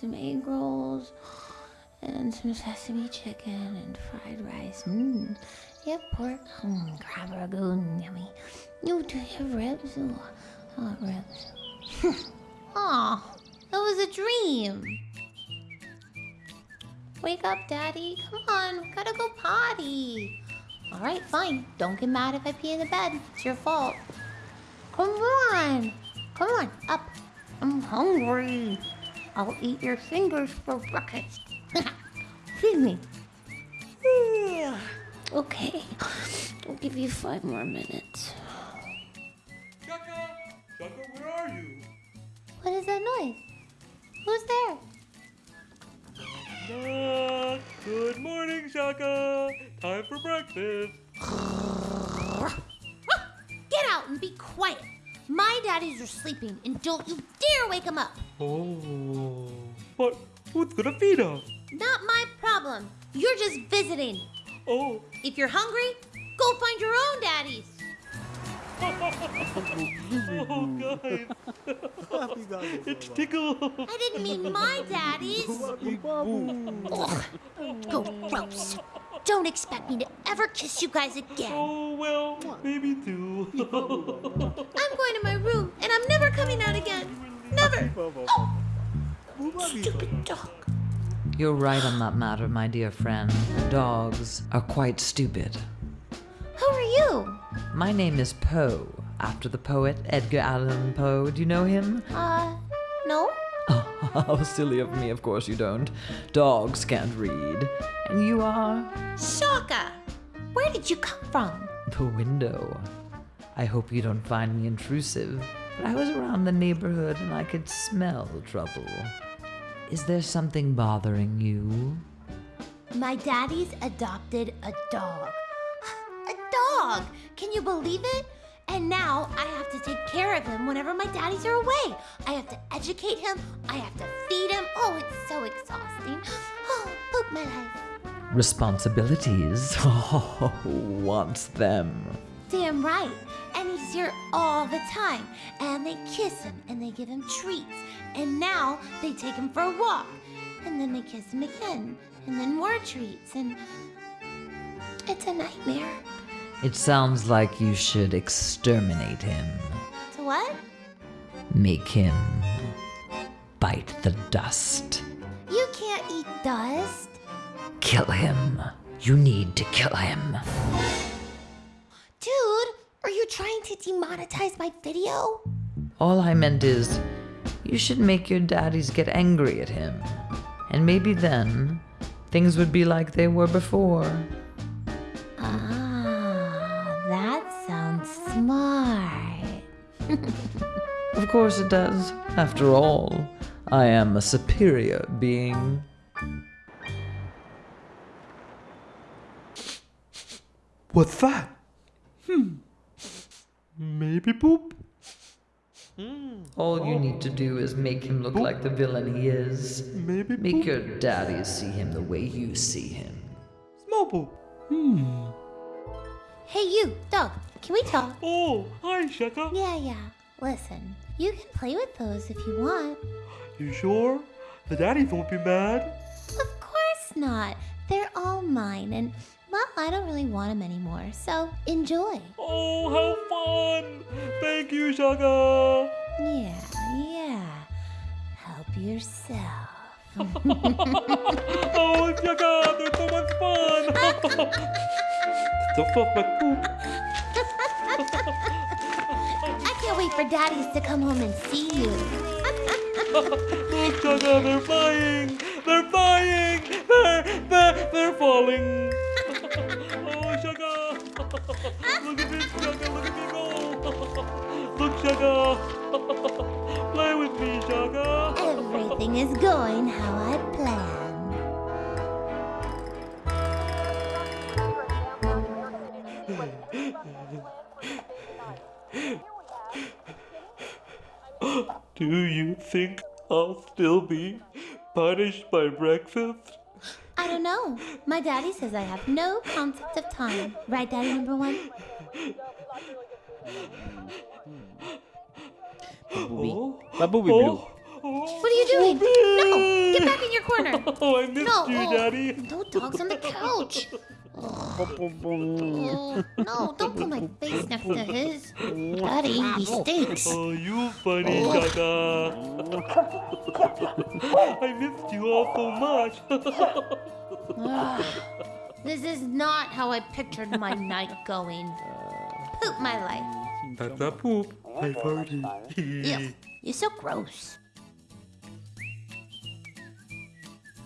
some egg rolls and some sesame chicken and fried rice. Mmm. Have pork? Mmm, crab rangoon, yummy. You do have ribs? Ooh, want ribs. Aw, that was a dream. Wake up, Daddy. Come on, gotta go potty. All right, fine. Don't get mad if I pee in the bed. It's your fault. Come on. Come on, up. I'm hungry. I'll eat your fingers for breakfast. Feed me. okay. I'll give you five more minutes. Shaka! Shaka, where are you? What is that noise? Who's there? Ah, good morning, Shaka. Time for breakfast. Get out and be quiet. My daddies are sleeping, and don't you dare wake them up. Oh, but who's gonna feed us? Not my problem. You're just visiting. Oh, If you're hungry, go find your own daddies. oh, guys, it's Tickle. I didn't mean my daddies. Ugh, go gross. Don't expect me to ever kiss you guys again. Oh well, maybe two. I'm going to my room, and I'm never coming out again. Never. Oh, stupid dog. You're right on that matter, my dear friend. Dogs are quite stupid. Who are you? My name is Poe, after the poet Edgar Allan Poe. Do you know him? Uh, no. How silly of me, of course you don't. Dogs can't read. And you are? Shaka. Where did you come from? The window. I hope you don't find me intrusive, but I was around the neighborhood and I could smell trouble. Is there something bothering you? My daddy's adopted a dog. A dog! Can you believe it? And now I have to take care of him whenever my daddies are away. I have to educate him. I have to feed him. Oh, it's so exhausting. Oh, poop my life. Responsibilities? Oh, wants them. Damn right. And he's here all the time. And they kiss him and they give him treats. And now they take him for a walk. And then they kiss him again. And then more treats. And it's a nightmare. It sounds like you should exterminate him. To what? Make him bite the dust. You can't eat dust. Kill him. You need to kill him. Dude, are you trying to demonetize my video? All I meant is, you should make your daddies get angry at him. And maybe then, things would be like they were before. Ah, that sounds smart. Of course it does. After all, I am a superior being. What's that? Hmm. Maybe poop. All you need to do is make him look like the villain he is. Maybe Make poop. your daddies see him the way you see him. Small poop. Hmm. Hey, you, dog, can we talk? Oh, hi, Shaka. Yeah, yeah. Listen, you can play with those if you want. You sure? The daddies won't be mad. Of course not. They're all mine, and well, I don't really want them anymore, so enjoy. Oh, how fun! Thank you, Shaka. Yeah, yeah. Help yourself. oh, Shaka, there's so much fun. Stuff off my poop. I can't wait for daddies to come home and see you. Look, Shaka, they're flying. They're flying. They're they're they're falling. Look, Play with me, Shaka. Everything is going how I planned. Do you think I'll still be punished by breakfast? I don't know. My daddy says I have no concept of time. Right, daddy number one? Oh, Babubi Blue. oh, What are you doing? No, get back in your corner. Oh, I missed No, you, oh, Daddy. no dog's on the couch. Oh, no, don't put my face next to his. Daddy, he stinks. Oh, you funny, oh. Shaka. I missed you all so much. Ugh. This is not how I pictured my night going. Poop my life. That's a poop. I farted. Ew, you're so gross.